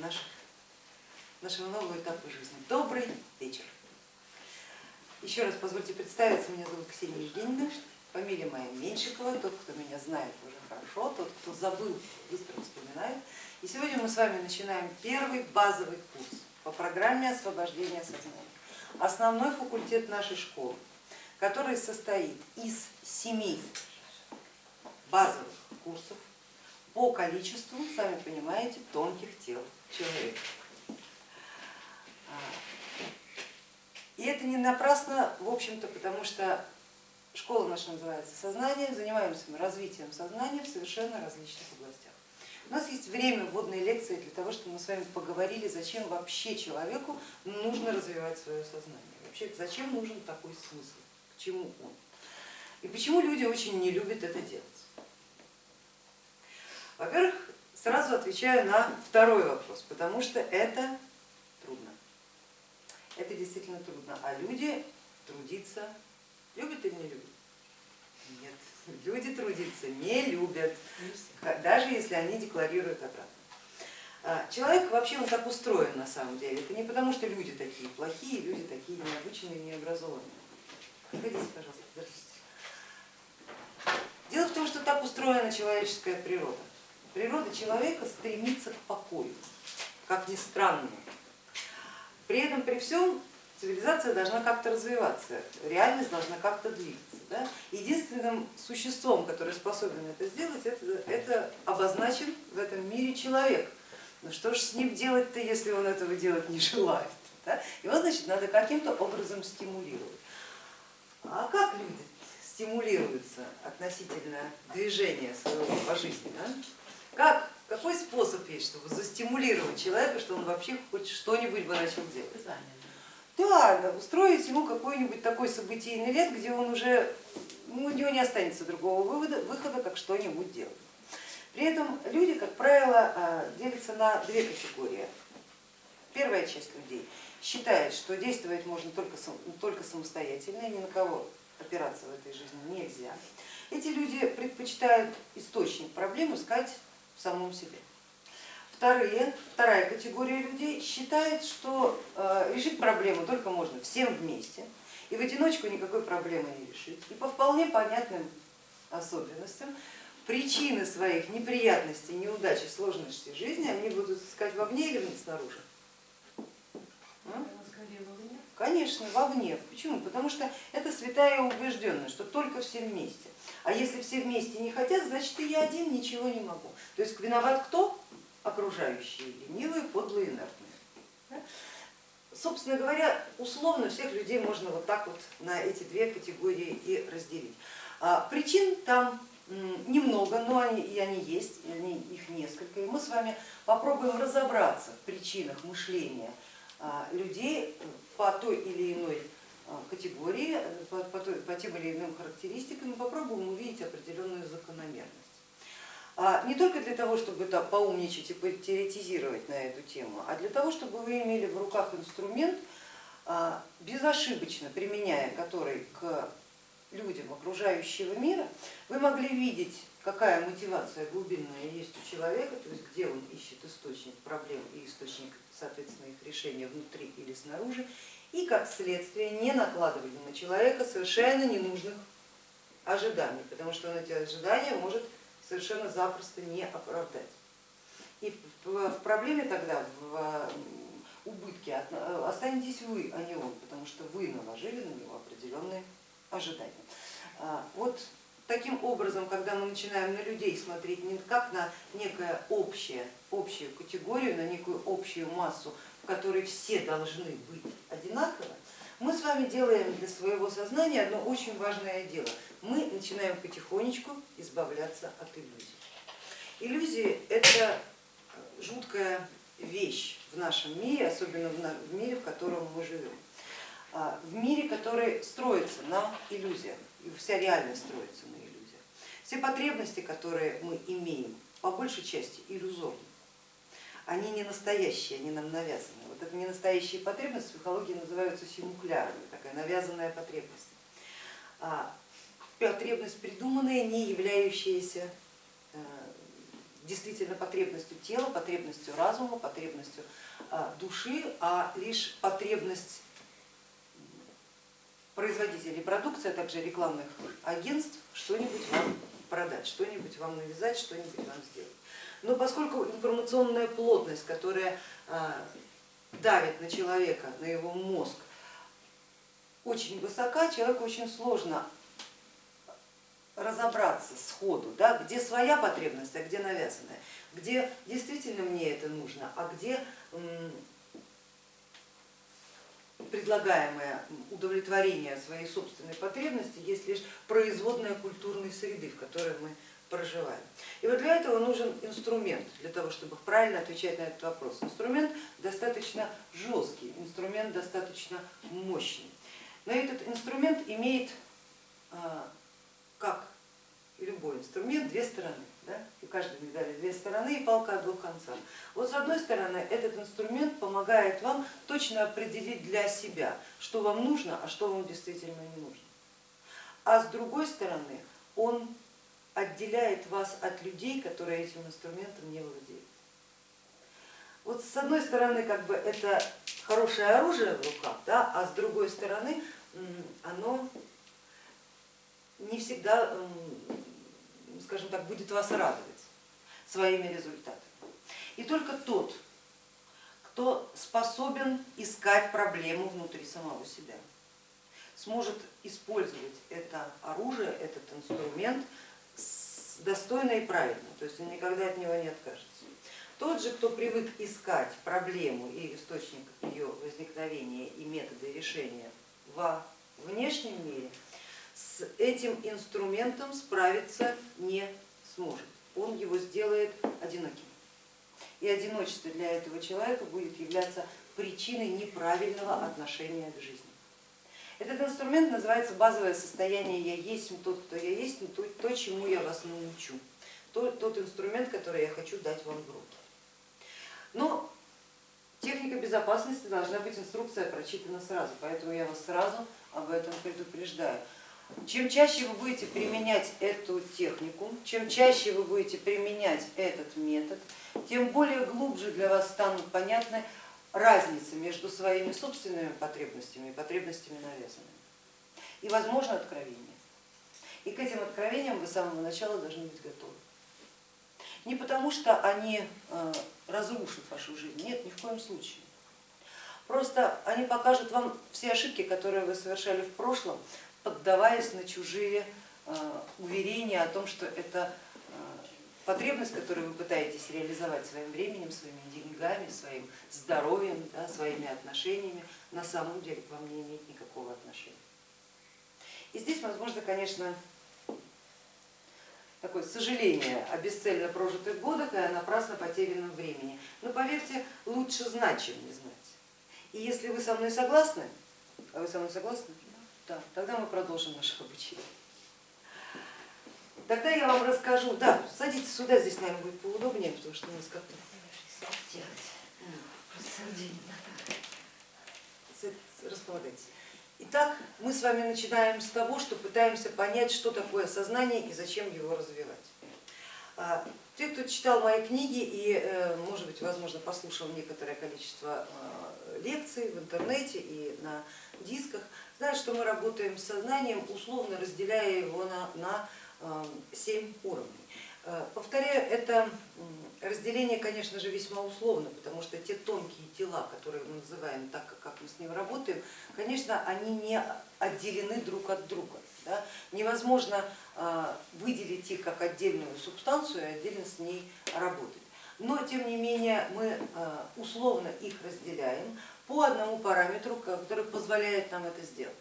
наших, нашего нового этапа жизни. Добрый вечер. Еще раз позвольте представиться, меня зовут Ксения Евгеньевна, фамилия моя Меньшикова, тот, кто меня знает уже хорошо, тот, кто забыл, быстро вспоминает. И сегодня мы с вами начинаем первый базовый курс по программе освобождения сознания. Основной факультет нашей школы, который состоит из семи базовых курсов по количеству, сами понимаете, тонких тел человека. И это не напрасно, в общем-то, потому что школа наша называется «Сознание», занимаемся мы развитием сознания в совершенно различных областях. У нас есть время вводной лекции для того, чтобы мы с вами поговорили, зачем вообще человеку нужно развивать свое сознание, вообще зачем нужен такой смысл, к чему он. И почему люди очень не любят это делать. Во-первых, сразу отвечаю на второй вопрос, потому что это трудно. Это действительно трудно. А люди трудиться любят или не любят? Нет, люди трудиться не любят, даже если они декларируют обратно. А, человек вообще он так устроен на самом деле. Это не потому, что люди такие плохие, люди такие необычные, необразованные. Проходите, пожалуйста, здравствуйте. Дело в том, что так устроена человеческая природа. Природа человека стремится к покою, как ни странно. При этом, при всем, цивилизация должна как-то развиваться, реальность должна как-то двигаться. Да? Единственным существом, которое способен это сделать, это, это обозначен в этом мире человек. Ну что ж с ним делать-то, если он этого делать не желает? Да? Его, значит, надо каким-то образом стимулировать. А как люди стимулируются относительно движения своего по жизни? Да? Как, какой способ есть, чтобы застимулировать человека, что он вообще хоть что-нибудь бы начал делать? Да, устроить ему какой-нибудь такой событийный лет, где он уже, ну, у него не останется другого вывода, выхода, как что-нибудь делать. При этом люди, как правило, а, делятся на две категории. Первая часть людей считает, что действовать можно только, только самостоятельно, ни на кого опираться в этой жизни нельзя. Эти люди предпочитают источник проблем искать в самом себе. Вторые, вторая категория людей считает, что э, решить проблему только можно всем вместе, и в одиночку никакой проблемы не решить. И по вполне понятным особенностям причины своих неприятностей, неудач и сложностей жизни они будут искать вовне или снаружи. Конечно, вовне. Почему? Потому что это святая убежденность, что только все вместе. А если все вместе не хотят, значит и я один ничего не могу. То есть виноват кто? Окружающие, ленивые, подлые, инертные. Собственно говоря, условно всех людей можно вот так вот на эти две категории и разделить. А причин там немного, но они, и они есть, и они, их несколько. И мы с вами попробуем разобраться в причинах мышления людей по той или иной а, категории, по, по, по тем или иным характеристикам, попробуем увидеть определенную закономерность. А не только для того, чтобы да, поумничать и теоретизировать на эту тему, а для того, чтобы вы имели в руках инструмент, а, безошибочно применяя который к людям окружающего мира, вы могли видеть, какая мотивация глубинная есть у человека, то есть где он ищет источник проблем и источник соответственно, их решения внутри или снаружи, и как следствие не накладывали на человека совершенно ненужных ожиданий, потому что он эти ожидания может совершенно запросто не оправдать. И в проблеме тогда, в убытке останетесь вы, а не он, потому что вы наложили на него определенные ожидания. А, вот таким образом, когда мы начинаем на людей смотреть не как на некое общее, общую категорию, на некую общую массу, в которой все должны быть одинаково, мы с вами делаем для своего сознания одно очень важное дело. Мы начинаем потихонечку избавляться от иллюзий. Иллюзии это жуткая вещь в нашем мире, особенно в мире, в котором мы живем. А, в мире, который строится на иллюзиях, и вся реальность строится на. Все потребности, которые мы имеем, по большей части иллюзорны они не настоящие, они нам навязаны. Вот это не настоящие потребности в психологии называются симуклярами, такая навязанная потребность. А, потребность придуманная, не являющаяся э, действительно потребностью тела, потребностью разума, потребностью а, души, а лишь потребность производителей продукции, а также рекламных агентств что-нибудь вам продать, что-нибудь вам навязать, что-нибудь вам сделать. Но поскольку информационная плотность, которая а, давит на человека, на его мозг, очень высока, человеку очень сложно разобраться сходу, да, где своя потребность, а где навязанная, где действительно мне это нужно, а где предлагаемое удовлетворение своей собственной потребности есть лишь производная культурной среды, в которой мы проживаем. И вот для этого нужен инструмент, для того, чтобы правильно отвечать на этот вопрос. Инструмент достаточно жесткий, инструмент достаточно мощный. Но этот инструмент имеет, а, как любой инструмент, две стороны. Да? И каждой медали две стороны и палка о двух концах. Вот с одной стороны этот инструмент помогает вам точно определить для себя, что вам нужно, а что вам действительно не нужно. А с другой стороны он отделяет вас от людей, которые этим инструментом не владеют. Вот с одной стороны как бы это хорошее оружие в руках, да, а с другой стороны оно не всегда, скажем так, будет вас радовать своими результатами. И только тот, кто способен искать проблему внутри самого себя, сможет использовать это оружие, этот инструмент достойно и правильно, то есть он никогда от него не откажется. Тот же, кто привык искать проблему и источник ее возникновения и методы решения во внешнем мире, с этим инструментом справиться не сможет. Он его сделает одиноким. И одиночество для этого человека будет являться причиной неправильного отношения к жизни. Этот инструмент называется базовое состояние «я есть тот, кто я есть», то, то чему я вас научу, тот, тот инструмент, который я хочу дать вам в руки. Но техника безопасности должна быть инструкция прочитана сразу, поэтому я вас сразу об этом предупреждаю. Чем чаще вы будете применять эту технику, чем чаще вы будете применять этот метод, тем более глубже для вас станут понятны разницы между своими собственными потребностями и потребностями навязанными. И возможно откровение. И к этим откровениям вы с самого начала должны быть готовы. Не потому, что они э, разрушат вашу жизнь, нет, ни в коем случае. Просто они покажут вам все ошибки, которые вы совершали в прошлом, поддаваясь на чужие э, уверения о том, что это э, потребность, которую вы пытаетесь реализовать своим временем, своими деньгами, своим здоровьем, да, своими отношениями, на самом деле к вам не имеет никакого отношения. И здесь, возможно, конечно, такое сожаление о бесцельно прожитых годах и о напрасно потерянном времени. Но поверьте, лучше знать, чем не знать. И если вы со мной согласны, а вы со мной согласны? Да, тогда мы продолжим наше обучение. Тогда я вам расскажу, да, садитесь сюда, здесь, наверное, будет поудобнее, потому что у нас как-то располагайтесь. Итак, мы с вами начинаем с того, что пытаемся понять, что такое сознание и зачем его развивать. Те, кто читал мои книги и, э, может быть, возможно, послушал некоторое количество э, лекций в интернете и на дисках, знают, что мы работаем с сознанием, условно разделяя его на, на 7 уровней. Э, повторяю, это разделение, конечно же, весьма условно, потому что те тонкие тела, которые мы называем так, как мы с ним работаем, конечно, они не отделены друг от друга. Да? Невозможно э, выделить их как отдельную субстанцию и отдельно с ней работать. Но тем не менее мы э, условно их разделяем по одному параметру, который позволяет нам это сделать.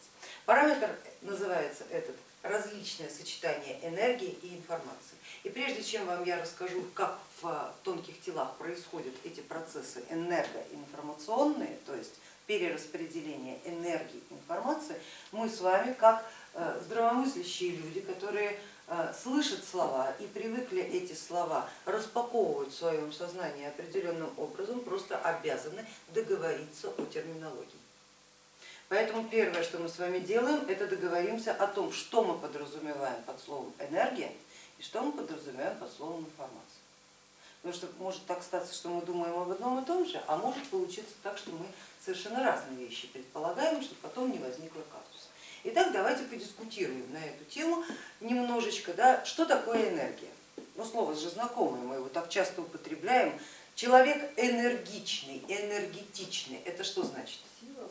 Параметр называется этот различное сочетание энергии и информации. И прежде чем вам я расскажу, как в тонких телах происходят эти процессы энергоинформационные, то есть перераспределение энергии информации, мы с вами, как здравомыслящие люди, которые э, слышат слова и привыкли эти слова распаковывать в своем сознании определенным образом, просто обязаны договориться о терминологии. Поэтому первое, что мы с вами делаем, это договоримся о том, что мы подразумеваем под словом энергия и что мы подразумеваем под словом информация. Потому что может так статься, что мы думаем об одном и том же, а может получиться так, что мы совершенно разные вещи предполагаем, чтобы потом не возникло казуса. Итак, давайте подискутируем на эту тему немножечко, да, что такое энергия. Ну, слово же знакомое, мы его так часто употребляем. Человек энергичный, энергетичный, это что значит? Сила,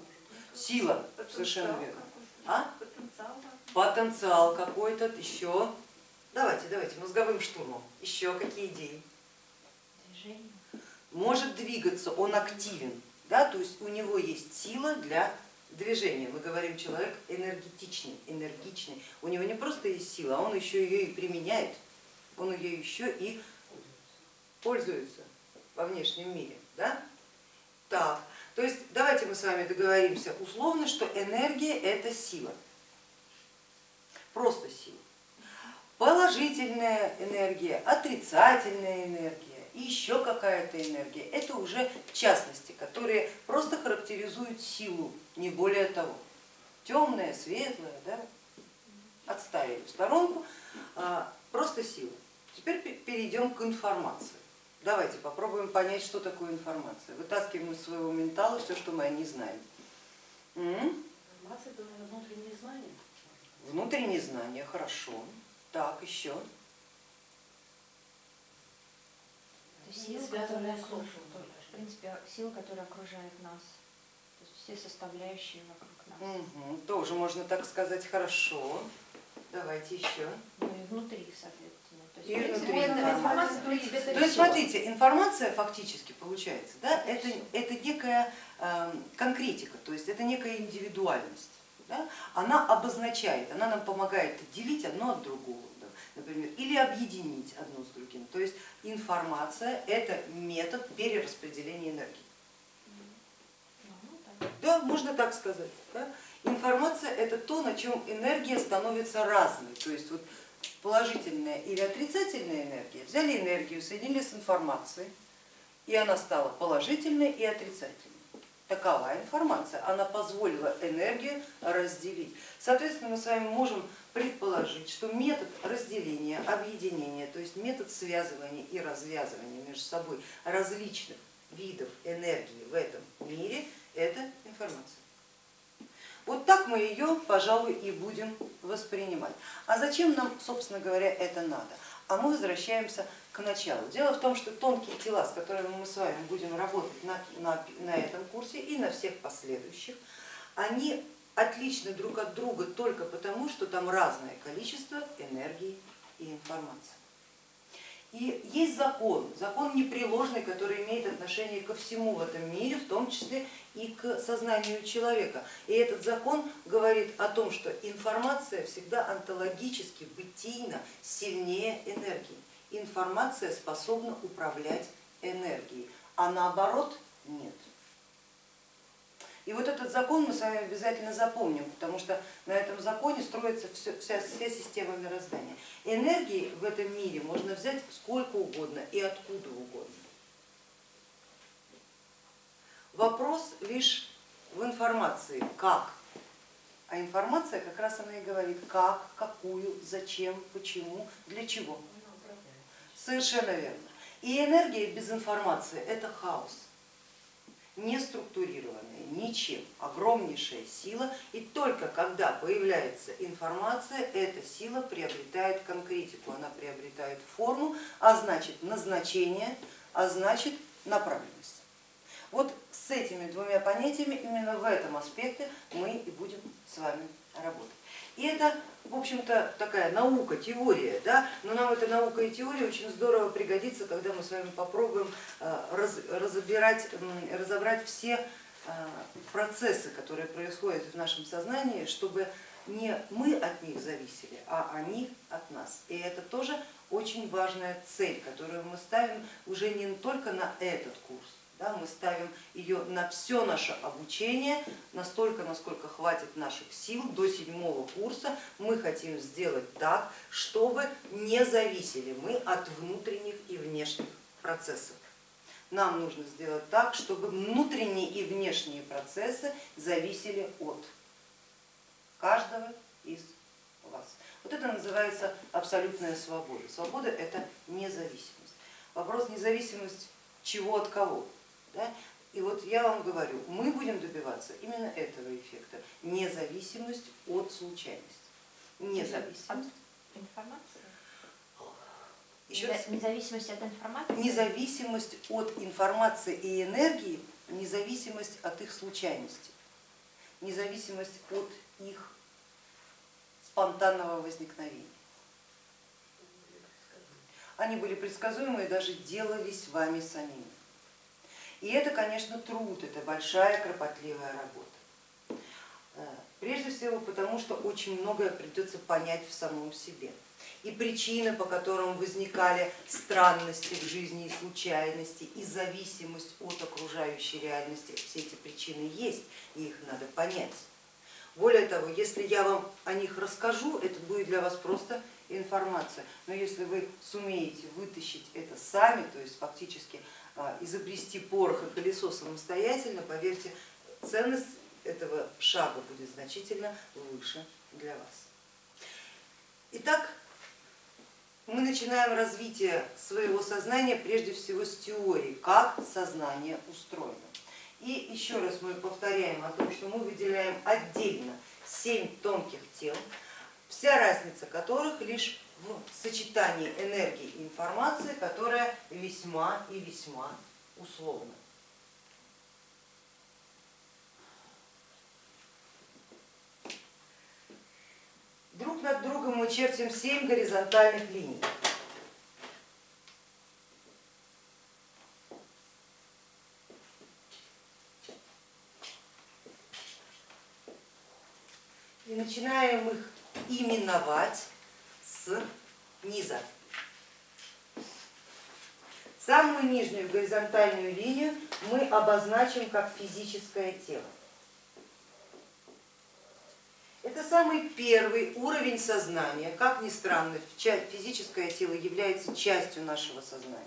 Сила, совершенно верно. А? Потенциал. Потенциал какой-то, еще. Давайте, давайте, мозговым штурмом. Еще какие идеи? Движение. Может двигаться, он активен, да, то есть у него есть сила для движения. Мы говорим, человек энергетичный, энергичный. У него не просто есть сила, он еще ее и применяет, он ее еще и пользуется во внешнем мире. Да? Так, то есть давайте мы с вами договоримся условно, что энергия это сила, просто сила. Положительная энергия, отрицательная энергия и еще какая-то энергия, это уже частности, которые просто характеризуют силу, не более того. Темная, светлая, да? отставили в сторонку, а, просто сила. Теперь перейдем к информации. Давайте попробуем понять, что такое информация. Вытаскиваем из своего ментала все, что мы о ней знаем. Информация это наверное, внутреннее знание. Внутреннее знание, хорошо. Так, еще. Это сила, связанная которая с окружает, общим. в принципе, сила, которая окружает нас. То есть все составляющие вокруг нас. Угу, тоже можно так сказать, хорошо. Давайте еще. Ну и внутри, соответственно. То есть, И внутри это информация. принципе, это То есть смотрите, информация фактически получается, да, это, это некая э, конкретика, то есть это некая индивидуальность. Да? Она обозначает, она нам помогает отделить одно от другого, например, или объединить одно с другим. То есть информация это метод перераспределения энергии. Да, можно так сказать. Да? Информация это то, на чем энергия становится разной. То есть вот положительная или отрицательная энергия, взяли энергию, соединили с информацией, и она стала положительной и отрицательной. Такова информация, она позволила энергию разделить. Соответственно, мы с вами можем предположить, что метод разделения, объединения, то есть метод связывания и развязывания между собой различных видов энергии в этом мире, это информация. Вот так мы ее, пожалуй, и будем воспринимать. А зачем нам, собственно говоря, это надо? А мы возвращаемся к началу. Дело в том, что тонкие тела, с которыми мы с вами будем работать на, на, на этом курсе и на всех последующих, они отличны друг от друга только потому, что там разное количество энергии и информации. И есть закон, закон непреложный, который имеет отношение ко всему в этом мире, в том числе и к сознанию человека. И этот закон говорит о том, что информация всегда онтологически, бытийно сильнее энергии. Информация способна управлять энергией, а наоборот нет. И вот этот закон мы с вами обязательно запомним, потому что на этом законе строится все, вся, вся система мироздания. Энергии в этом мире можно взять сколько угодно и откуда угодно. Вопрос лишь в информации, как. А информация как раз она и говорит, как, какую, зачем, почему, для чего. Совершенно верно. И энергия без информации это хаос не структурированная ничем, огромнейшая сила, и только когда появляется информация, эта сила приобретает конкретику, она приобретает форму, а значит назначение, а значит направленность. Вот с этими двумя понятиями, именно в этом аспекте мы и будем с вами работать. И это, в общем-то, такая наука, теория, да? но нам эта наука и теория очень здорово пригодится, когда мы с вами попробуем э, раз, разобирать, разобрать все э, процессы, которые происходят в нашем сознании, чтобы не мы от них зависели, а они от нас. И это тоже очень важная цель, которую мы ставим уже не только на этот курс, да, мы ставим ее на все наше обучение, настолько, насколько хватит наших сил до седьмого курса. Мы хотим сделать так, чтобы не зависели мы от внутренних и внешних процессов. Нам нужно сделать так, чтобы внутренние и внешние процессы зависели от каждого из вас. Вот это называется абсолютная свобода. Свобода это независимость. вопрос независимость чего от кого. Да? И вот я вам говорю, мы будем добиваться именно этого эффекта, независимость от случайности. От Независимость. информации? Еще раз. Независимость от информации? Независимость от информации и энергии, независимость от их случайности, независимость от их спонтанного возникновения. Они были предсказуемы и даже делались вами самими. И это, конечно, труд, это большая кропотливая работа. Э, Прежде всего потому, что очень многое придется понять в самом себе. И причины, по которым возникали странности в жизни и случайности, и зависимость от окружающей реальности, все эти причины есть, и их надо понять. Более того, если я вам о них расскажу, это будет для вас просто информация. Но если вы сумеете вытащить это сами, то есть фактически изобрести порох и колесо самостоятельно, поверьте, ценность этого шага будет значительно выше для вас. Итак, мы начинаем развитие своего сознания прежде всего с теории, как сознание устроено. И еще раз мы повторяем о том, что мы выделяем отдельно семь тонких тел, вся разница которых лишь в сочетании энергии и информации, которая весьма и весьма условна. Друг над другом мы чертим семь горизонтальных линий. И начинаем их именовать низа. Самую нижнюю горизонтальную линию мы обозначим как физическое тело. Это самый первый уровень сознания. Как ни странно, физическое тело является частью нашего сознания.